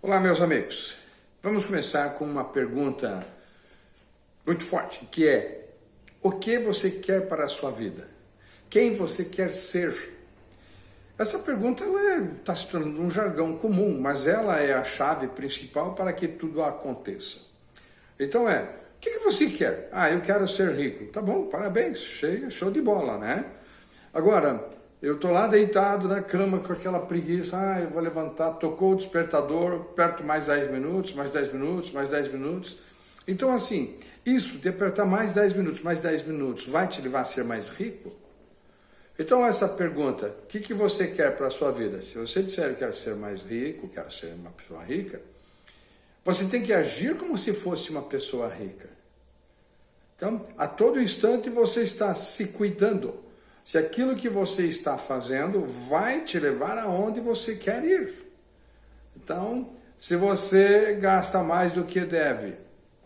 Olá, meus amigos. Vamos começar com uma pergunta muito forte, que é: o que você quer para a sua vida? Quem você quer ser? Essa pergunta está se tornando um jargão comum, mas ela é a chave principal para que tudo aconteça. Então é, o que, que você quer? Ah, eu quero ser rico. Tá bom, parabéns, cheio, show de bola, né? Agora, eu estou lá deitado na cama com aquela preguiça, ah, eu vou levantar, tocou o despertador, perto mais 10 minutos, mais 10 minutos, mais 10 minutos. Então assim, isso de apertar mais 10 minutos, mais 10 minutos, vai te levar a ser mais rico? Então essa pergunta, o que, que você quer para a sua vida? Se você disser que quer ser mais rico, quer ser uma pessoa rica, você tem que agir como se fosse uma pessoa rica. Então, a todo instante você está se cuidando se aquilo que você está fazendo vai te levar aonde você quer ir. Então, se você gasta mais do que deve,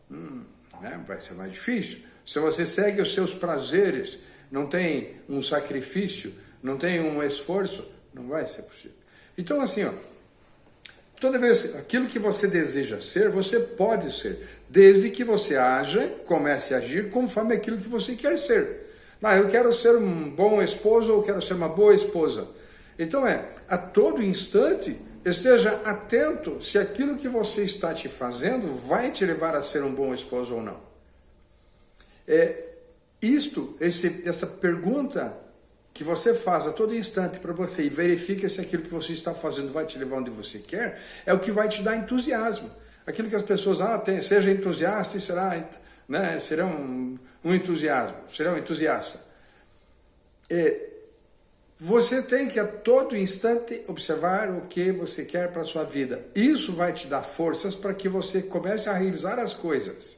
hum, né, vai ser mais difícil. Se você segue os seus prazeres, não tem um sacrifício, não tem um esforço, não vai ser possível. Então, assim, ó, toda vez aquilo que você deseja ser, você pode ser, desde que você haja, comece a agir conforme aquilo que você quer ser. Ah, eu quero ser um bom esposo ou quero ser uma boa esposa. Então é, a todo instante, esteja atento se aquilo que você está te fazendo vai te levar a ser um bom esposo ou não. É, isto, esse, essa pergunta que você faz a todo instante para você e verifica se aquilo que você está fazendo vai te levar onde você quer, é o que vai te dar entusiasmo. Aquilo que as pessoas, ah, tem, seja entusiasta e será, né, será um entusiasmo, será um entusiasta. E você tem que a todo instante observar o que você quer para a sua vida. Isso vai te dar forças para que você comece a realizar as coisas.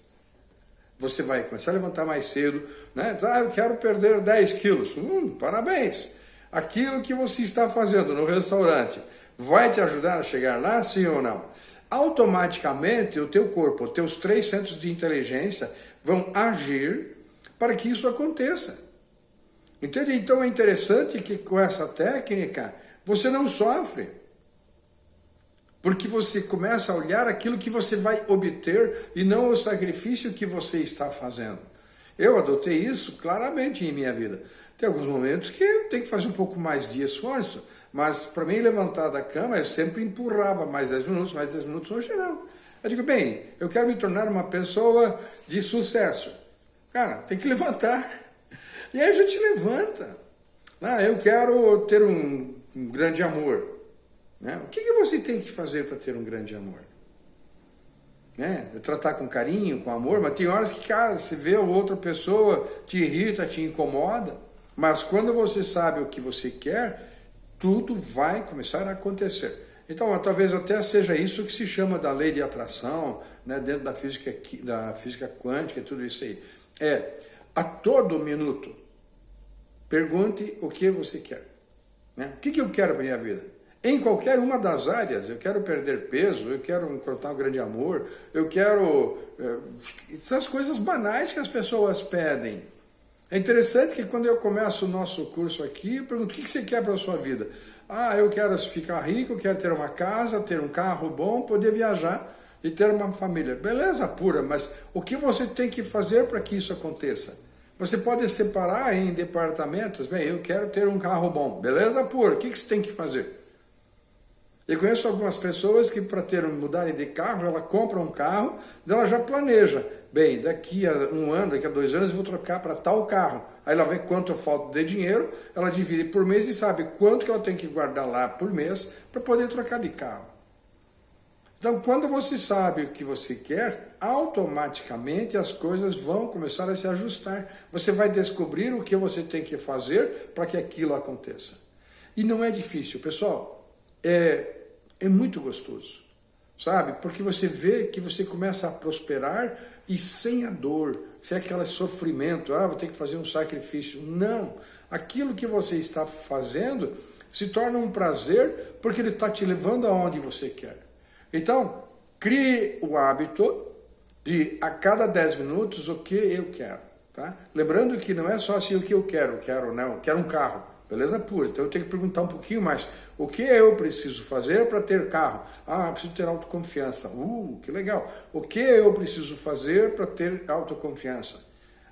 Você vai começar a levantar mais cedo, né? Ah, eu quero perder 10 quilos. Hum, parabéns! Aquilo que você está fazendo no restaurante vai te ajudar a chegar lá, sim ou não? Automaticamente o teu corpo, os teus três centros de inteligência vão agir para que isso aconteça. Entende? Então é interessante que com essa técnica você não sofre. Porque você começa a olhar aquilo que você vai obter e não o sacrifício que você está fazendo. Eu adotei isso claramente em minha vida. Tem alguns momentos que eu tenho que fazer um pouco mais de esforço, mas para mim levantar da cama eu sempre empurrava mais 10 minutos, mais 10 minutos, hoje não. Eu digo, bem, eu quero me tornar uma pessoa de sucesso. Cara, tem que levantar. E aí a gente levanta. Ah, eu quero ter um, um grande amor. Né? O que, que você tem que fazer para ter um grande amor? Né? Tratar com carinho, com amor, mas tem horas que, cara, você vê outra pessoa, te irrita, te incomoda, mas quando você sabe o que você quer, tudo vai começar a acontecer. Então, talvez até seja isso que se chama da lei de atração, né, dentro da física, da física quântica e tudo isso aí é a todo minuto pergunte o que você quer. Né? O que, que eu quero para minha vida? Em qualquer uma das áreas, eu quero perder peso, eu quero encontrar um grande amor, eu quero... É, essas coisas banais que as pessoas pedem. É interessante que quando eu começo o nosso curso aqui, eu pergunto, o que, que você quer para a sua vida? Ah, eu quero ficar rico, quero ter uma casa, ter um carro bom, poder viajar e ter uma família. Beleza pura, mas o que você tem que fazer para que isso aconteça? Você pode separar em departamentos, bem, eu quero ter um carro bom, beleza pura, o que, que você tem que fazer? Eu conheço algumas pessoas que para ter mudarem de carro, ela compra um carro, ela já planeja, bem, daqui a um ano, daqui a dois anos eu vou trocar para tal carro. Aí ela vê quanto falta de dinheiro, ela divide por mês e sabe quanto que ela tem que guardar lá por mês para poder trocar de carro. Então, quando você sabe o que você quer, automaticamente as coisas vão começar a se ajustar. Você vai descobrir o que você tem que fazer para que aquilo aconteça. E não é difícil, pessoal. É, é muito gostoso, sabe? Porque você vê que você começa a prosperar e sem a dor, sem aquele sofrimento, ah, vou ter que fazer um sacrifício. Não. Aquilo que você está fazendo se torna um prazer porque ele está te levando aonde você quer. Então, crie o hábito de a cada 10 minutos o que eu quero. Tá? Lembrando que não é só assim o que eu quero, quero, não, eu quero um carro, beleza pura. Então eu tenho que perguntar um pouquinho mais, O que eu preciso fazer para ter carro? Ah, preciso ter autoconfiança. Uh, que legal. O que eu preciso fazer para ter autoconfiança?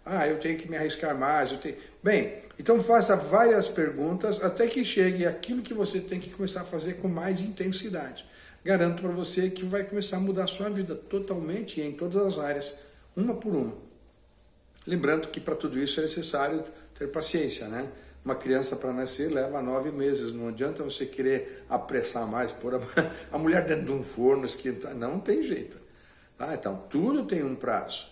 Ah, eu tenho que me arriscar mais. Eu tenho... Bem, então faça várias perguntas até que chegue aquilo que você tem que começar a fazer com mais intensidade. Garanto para você que vai começar a mudar a sua vida totalmente em todas as áreas, uma por uma. Lembrando que para tudo isso é necessário ter paciência, né? Uma criança para nascer leva nove meses, não adianta você querer apressar mais, pôr a, a mulher dentro de um forno, esquentar, não tem jeito. Tá? Então, tudo tem um prazo.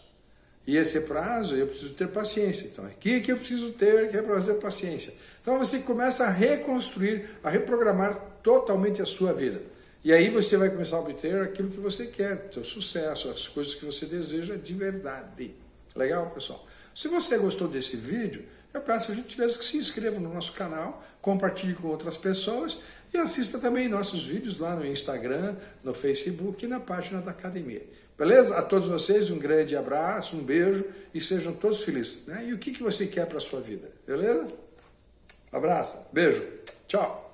E esse prazo eu preciso ter paciência. Então, aqui que eu preciso ter, que é para fazer paciência. Então, você começa a reconstruir, a reprogramar totalmente a sua vida. E aí você vai começar a obter aquilo que você quer, seu sucesso, as coisas que você deseja de verdade. Legal, pessoal? Se você gostou desse vídeo, eu peço a gentileza que se inscreva no nosso canal, compartilhe com outras pessoas e assista também nossos vídeos lá no Instagram, no Facebook e na página da academia. Beleza? A todos vocês um grande abraço, um beijo e sejam todos felizes. Né? E o que, que você quer para a sua vida? Beleza? Abraço, beijo, tchau!